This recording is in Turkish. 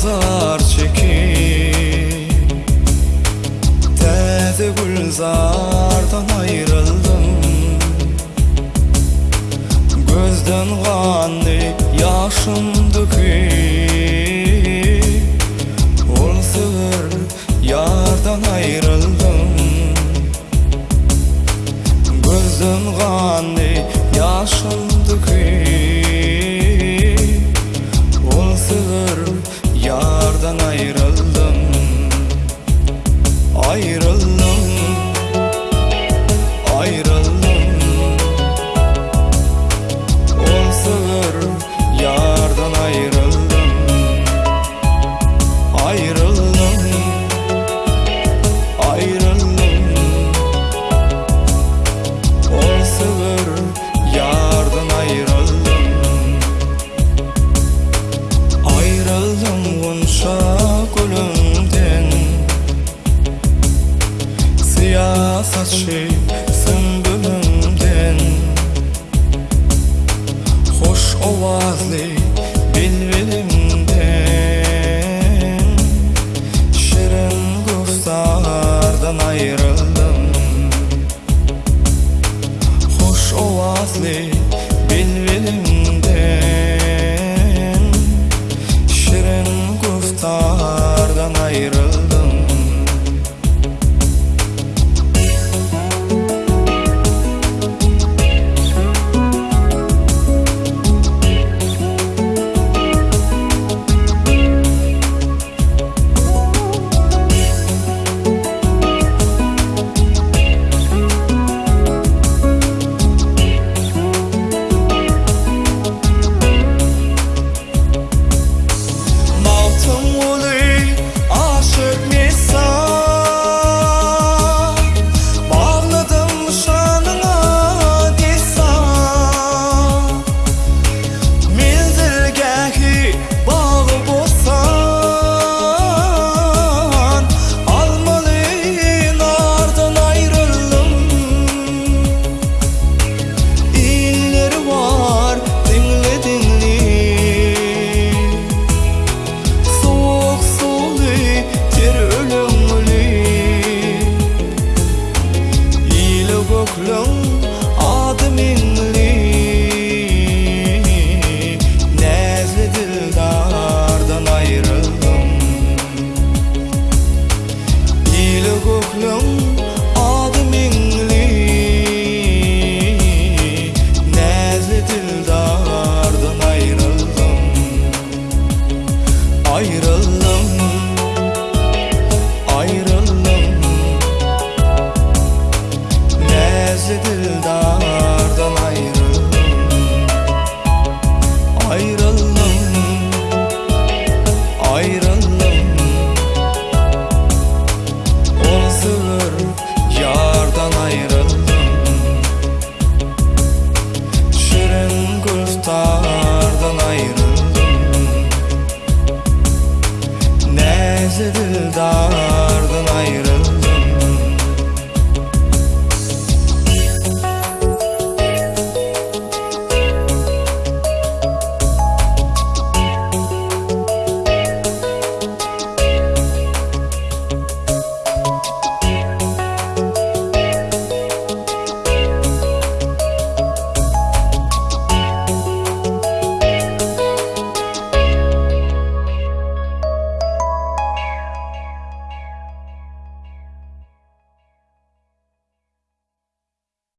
azar çekip Tezi gülzardan ayrıldım. Gözden kanlı yaşım döküp Ol sığır yardan ayrıldım. Gözden kanlı yaşım döküp All Sevdadan ayrıldım. Siyasetçi sümbülümden Hoş ovazlı bilbilimden Şirin guftardan ayrıldım. Hoş ovazlı bilbilimden Şirin guftardan ayrıldım dil dağ